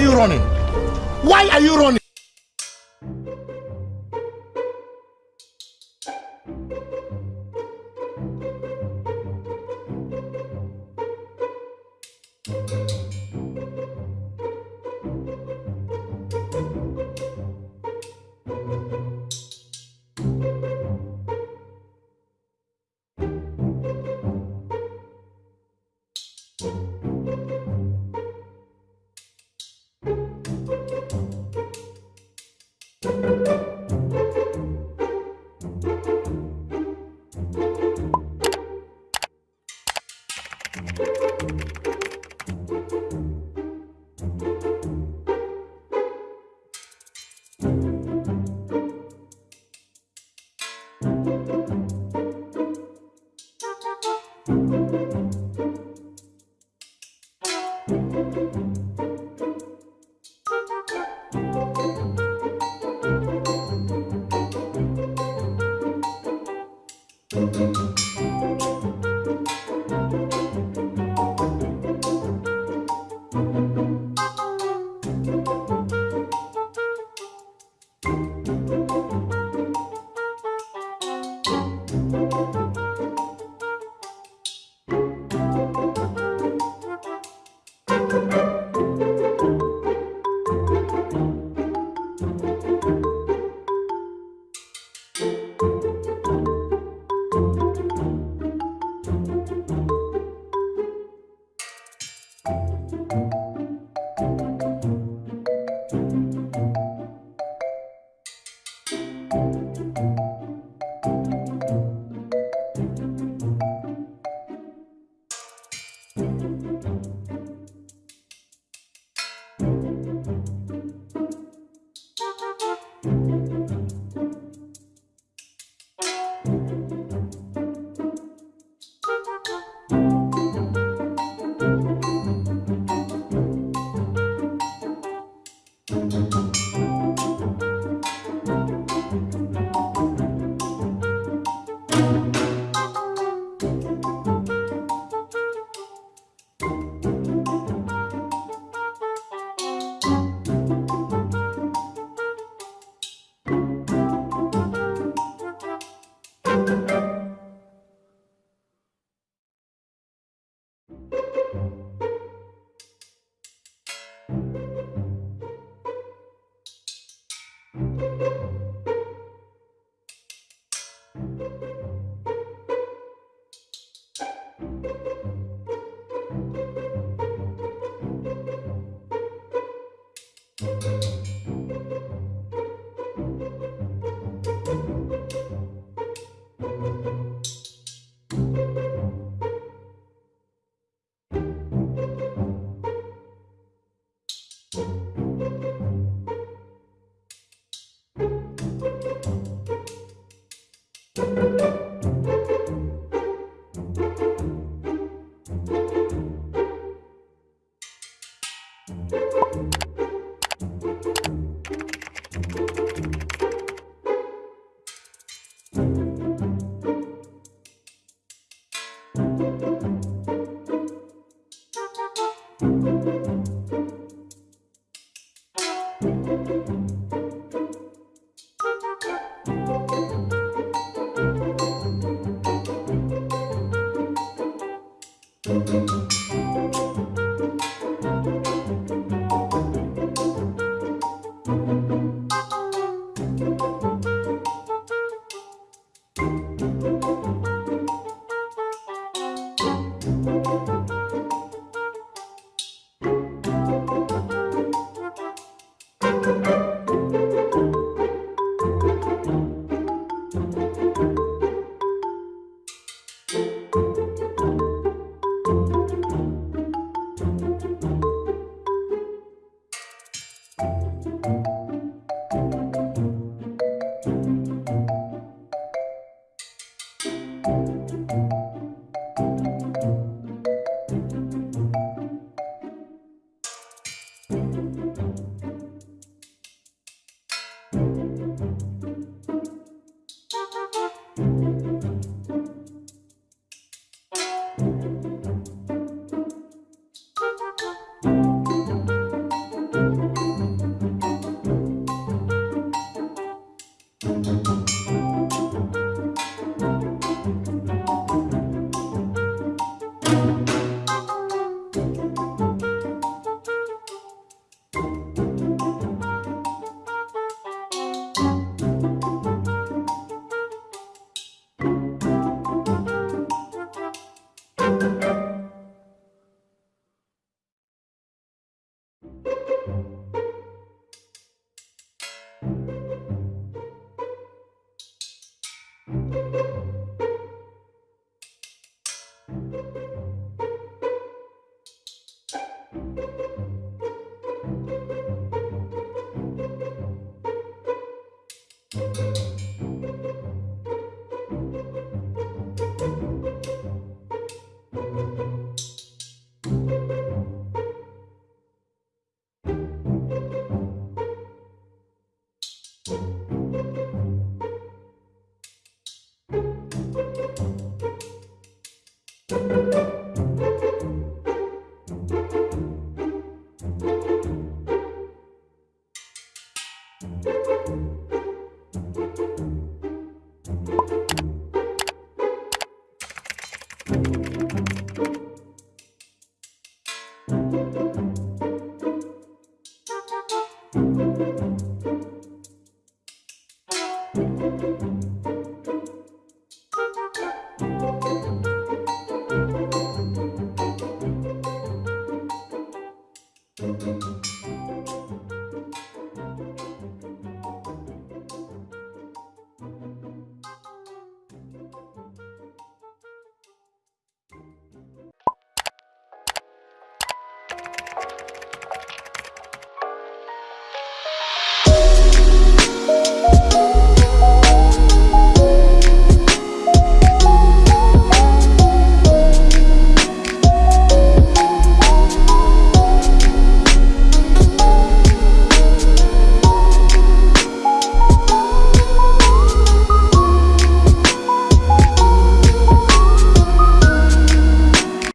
You running? Why are you running?